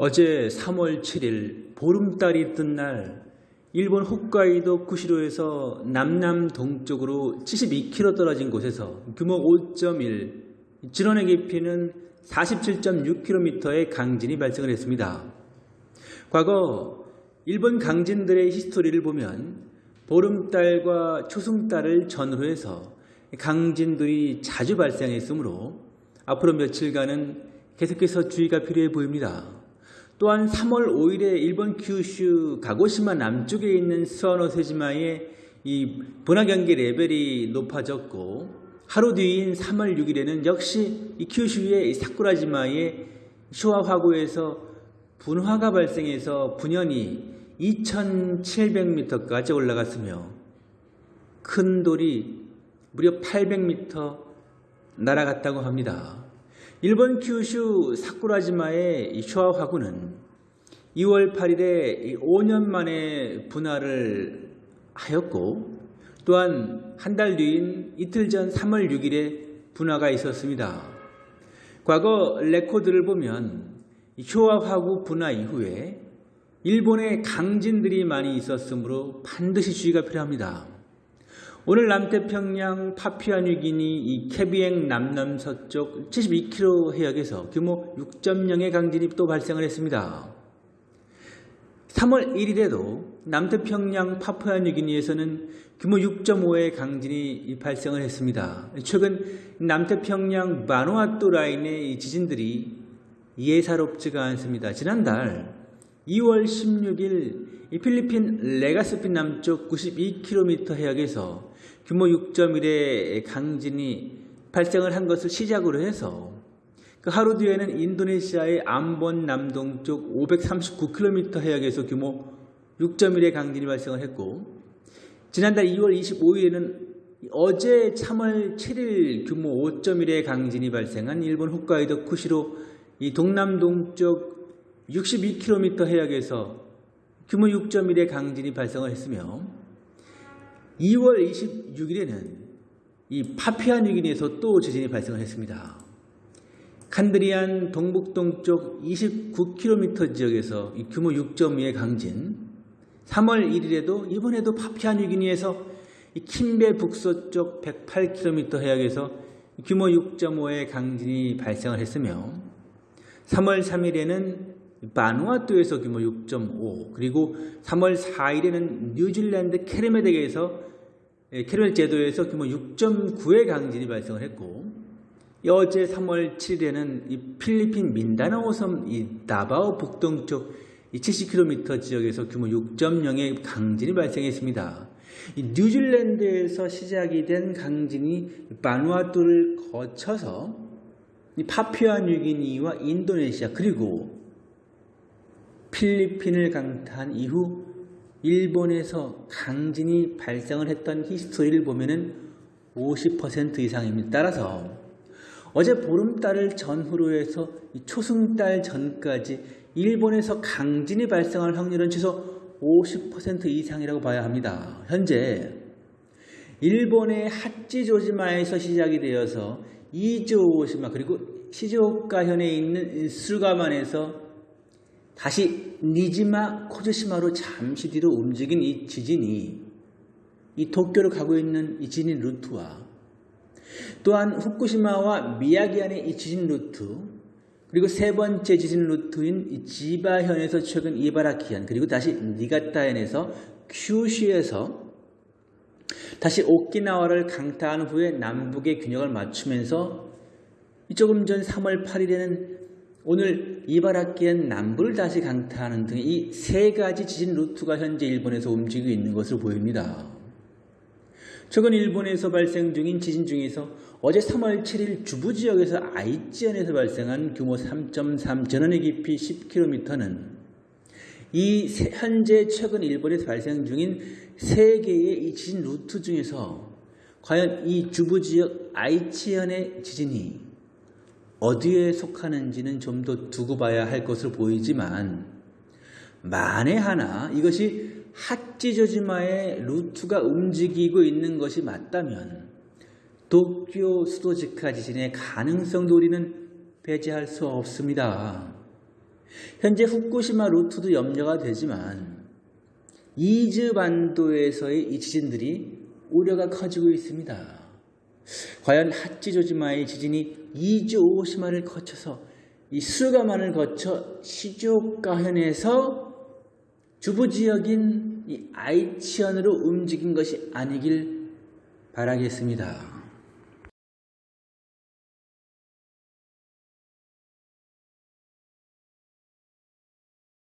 어제 3월 7일 보름달이 뜬 날 일본 홋카이도 구시로에서 남남 동쪽으로 72km 떨어진 곳에서 규모 5.1, 진원의 깊이는 47.6km의 강진이 발생을 했습니다. 과거 일본 강진들의 히스토리를 보면 보름달과 초승달을 전후로 해서 강진들이 자주 발생했으므로 앞으로 며칠간은 계속해서 주의가 필요해 보입니다. 또한 3월 5일에 일본 규슈 가고시마 남쪽에 있는 스와노세지마의 이 분화경계 레벨이 높아졌고 하루 뒤인 3월 6일에는 역시 이 규슈의 사쿠라지마의 쇼와 화구에서 분화가 발생해서 분연이 2700m까지 올라갔으며 큰 돌이 무려 800m 날아갔다고 합니다. 일본 큐슈 사쿠라지마의 쇼와 화구는 2월 8일에 5년 만에 분화를 하였고 또한 한 달 뒤인 이틀 전 3월 6일에 분화가 있었습니다. 과거 레코드를 보면 쇼와 화구 분화 이후에 일본에 강진들이 많이 있었으므로 반드시 주의가 필요합니다. 오늘 남태평양 파피아뉴기니 이 캐비행 남남서쪽 72km 해역에서 규모 6.0의 강진이 또 발생을 했습니다. 3월 1일에도 남태평양 파푸아뉴기니에서는 규모 6.5의 강진이 발생을 했습니다. 최근 남태평양 마누아뚜 라인의 지진들이 예사롭지가 않습니다. 지난달 2월 16일 필리핀 레가스핀 남쪽 92km 해역에서 규모 6.1의 강진이 발생을 한 것을 시작으로 해서 그 하루 뒤에는 인도네시아의 암본 남동쪽 539km 해역에서 규모 6.1의 강진이 발생을 했고 지난달 2월 25일에는 어제 3월 7일 규모 5.1의 강진이 발생한 일본 홋카이도 쿠시로 이 동남동쪽 62km 해역에서 규모 6.1의 강진이 발생을 했으며 2월 26일에는 이 파피아뉴기니에서 또 지진이 발생을 했습니다. 칸드리안 동북 동쪽 29km 지역에서 규모 6.2의 강진 3월 1일에도 이번에도 파피아뉴기니에서 킴베 북서쪽 108km 해역에서 규모 6.5의 강진이 발생을 했으며 3월 3일에는 바누아투에서 규모 6.5 그리고 3월 4일에는 뉴질랜드 캐리메덱에서 캐리멜 제도에서 규모 6.9의 강진이 발생을 했고 어제 3월 7일에는 이 필리핀 민다나오 섬 이 나바오 북동쪽 70km 지역에서 규모 6.0의 강진이 발생했습니다. 뉴질랜드에서 시작이 된 강진이 바누아투를 거쳐서 파피아 뉴기니와 인도네시아 그리고 필리핀을 강타한 이후 일본에서 강진이 발생을 했던 히스토리를 보면은 50% 이상입니다. 따라서 어제 보름달을 전후로 해서 초승달 전까지 일본에서 강진이 발생할 확률은 최소 50% 이상이라고 봐야 합니다. 현재 일본의 하찌조지마에서 시작이 되어서 이조오시마 그리고 시즈오카현에 있는 술가만에서 다시 니지마 코즈시마로 잠시 뒤로 움직인 이 지진이 이 도쿄로 가고 있는 이 지진 루트와 또한 후쿠시마와 미야기현의 이 지진 루트 그리고 세 번째 지진 루트인 지바현에서 최근 이바라키현 그리고 다시 니가타현에서 큐슈에서 다시 오키나와를 강타한 후에 남북의 균형을 맞추면서 조금 전 3월 8일에는 오늘 이바라키현 남부를 다시 강타하는 등 이 세 가지 지진 루트가 현재 일본에서 움직이고 있는 것으로 보입니다. 최근 일본에서 발생 중인 지진 중에서 어제 3월 7일 주부 지역에서 아이치현에서 발생한 규모 3.3 전원의 깊이 10km는 이 현재 최근 일본에서 발생 중인 세 개의 이 지진 루트 중에서 과연 이 주부 지역 아이치현의 지진이 어디에 속하는지는 좀 더 두고 봐야 할 것으로 보이지만 만에 하나 이것이 하찌조지마의 루트가 움직이고 있는 것이 맞다면 도쿄 수도지카 지진의 가능성도 우리는 배제할 수 없습니다. 현재 후쿠시마 루트도 염려가 되지만 이즈 반도에서의 이 지진들이 우려가 커지고 있습니다. 과연 하치조지마의 지진이 이즈 오시마를 거쳐서 이 스루가만을 거쳐 시즈오카현에서 주부 지역인 이 아이치현으로 움직인 것이 아니길 바라겠습니다.